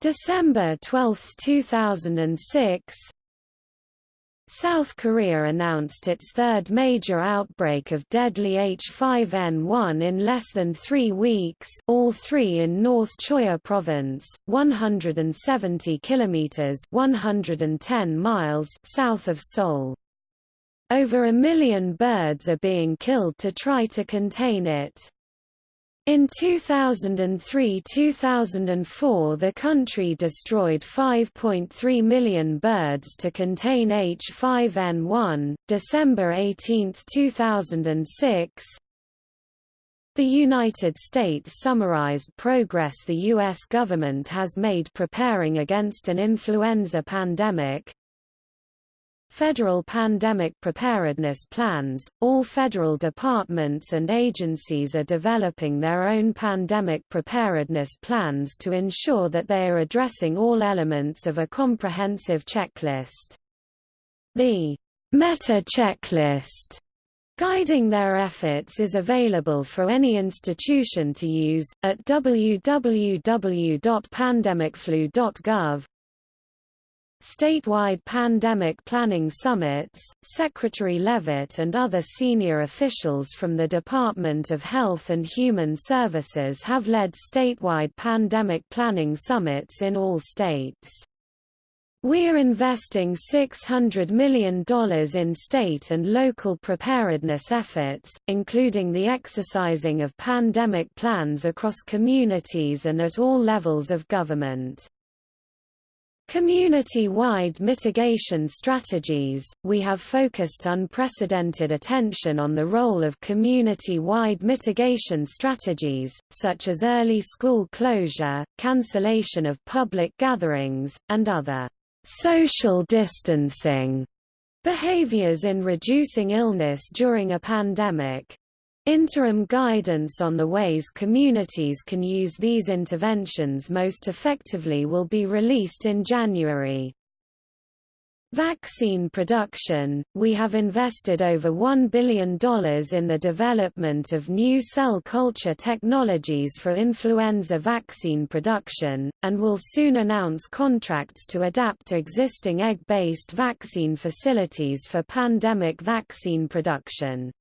S1: December 12, 2006 South Korea announced its third major outbreak of deadly H5N1 in less than three weeks all three in North Choya Province, 170 kilometers 110 miles south of Seoul. Over a million birds are being killed to try to contain it. In 2003–2004 the country destroyed 5.3 million birds to contain H5N1. December 18, 2006 The United States summarized progress the U.S. government has made preparing against an influenza pandemic, Federal Pandemic Preparedness Plans – All federal departments and agencies are developing their own pandemic preparedness plans to ensure that they are addressing all elements of a comprehensive checklist. The Meta Checklist Guiding their efforts is available for any institution to use, at www.pandemicflu.gov, Statewide pandemic planning summits, Secretary Leavitt and other senior officials from the Department of Health and Human Services have led statewide pandemic planning summits in all states. We're investing $600 million in state and local preparedness efforts, including the exercising of pandemic plans across communities and at all levels of government. Community-wide mitigation strategies – We have focused unprecedented attention on the role of community-wide mitigation strategies, such as early school closure, cancellation of public gatherings, and other «social distancing» behaviors in reducing illness during a pandemic. Interim guidance on the ways communities can use these interventions most effectively will be released in January. Vaccine production – We have invested over $1 billion in the development of new cell culture technologies for influenza vaccine production, and will soon announce contracts to adapt existing egg-based vaccine facilities for pandemic vaccine production.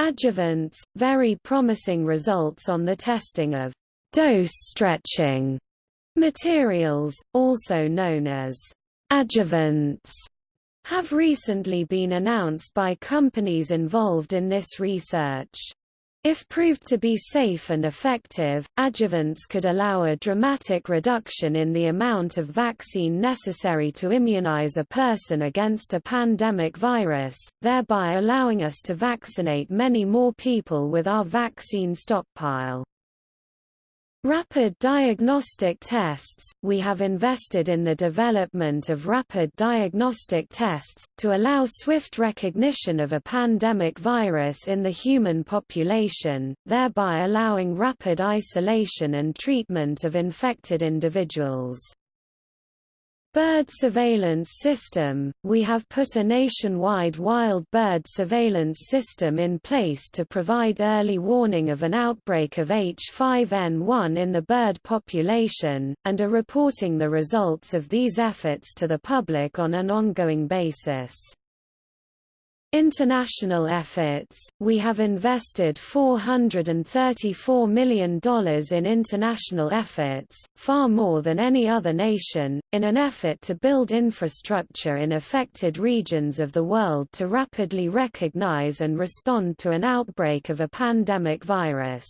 S1: Adjuvants – Very promising results on the testing of dose stretching materials, also known as adjuvants, have recently been announced by companies involved in this research. If proved to be safe and effective, adjuvants could allow a dramatic reduction in the amount of vaccine necessary to immunize a person against a pandemic virus, thereby allowing us to vaccinate many more people with our vaccine stockpile. Rapid diagnostic tests – We have invested in the development of rapid diagnostic tests, to allow swift recognition of a pandemic virus in the human population, thereby allowing rapid isolation and treatment of infected individuals. Bird surveillance system – We have put a nationwide wild bird surveillance system in place to provide early warning of an outbreak of H5N1 in the bird population, and are reporting the results of these efforts to the public on an ongoing basis. International efforts – We have invested $434 million in international efforts, far more than any other nation, in an effort to build infrastructure in affected regions of the world to rapidly recognize and respond to an outbreak of a pandemic virus.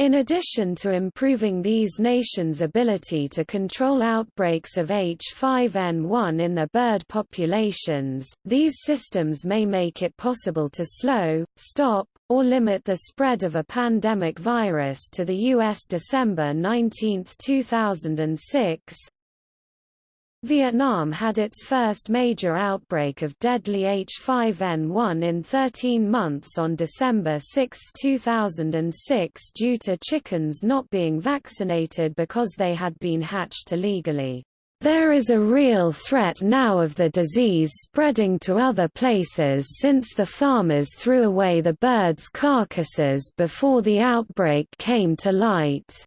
S1: In addition to improving these nations' ability to control outbreaks of H5N1 in their bird populations, these systems may make it possible to slow, stop, or limit the spread of a pandemic virus to the U.S. December 19, 2006, Vietnam had its first major outbreak of deadly H5N1 in 13 months on December 6, 2006 due to chickens not being vaccinated because they had been hatched illegally. There is a real threat now of the disease spreading to other places since the farmers threw away the birds' carcasses before the outbreak came to light.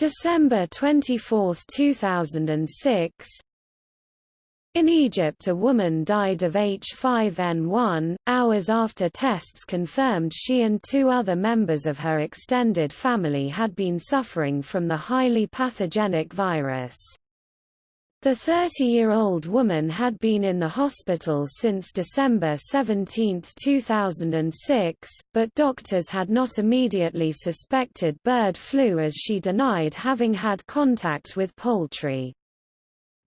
S1: December 24, 2006 in Egypt a woman died of H5N1, hours after tests confirmed she and two other members of her extended family had been suffering from the highly pathogenic virus. The 30-year-old woman had been in the hospital since December 17, 2006, but doctors had not immediately suspected bird flu as she denied having had contact with poultry.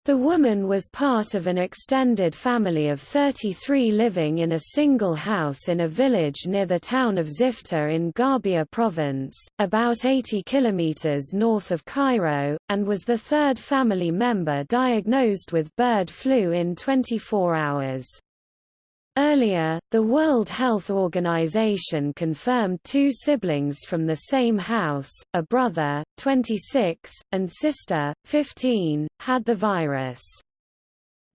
S1: The woman was part of an extended family of 33 living in a single house in a village near the town of Zifta in Garbia province, about 80 kilometers north of Cairo, and was the third family member diagnosed with bird flu in 24 hours. Earlier, the World Health Organization confirmed two siblings from the same house, a brother, 26, and sister, 15, had the virus.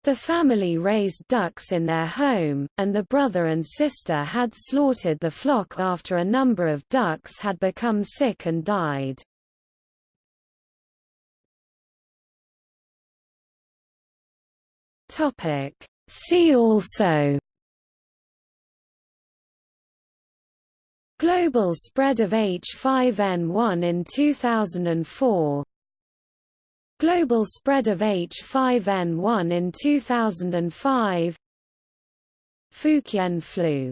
S1: The family raised ducks in their home, and the brother and sister had slaughtered the flock after a number of ducks had become sick and died. See also Global spread of H5N1 in 2004 Global spread of H5N1 in 2005 Fujian flu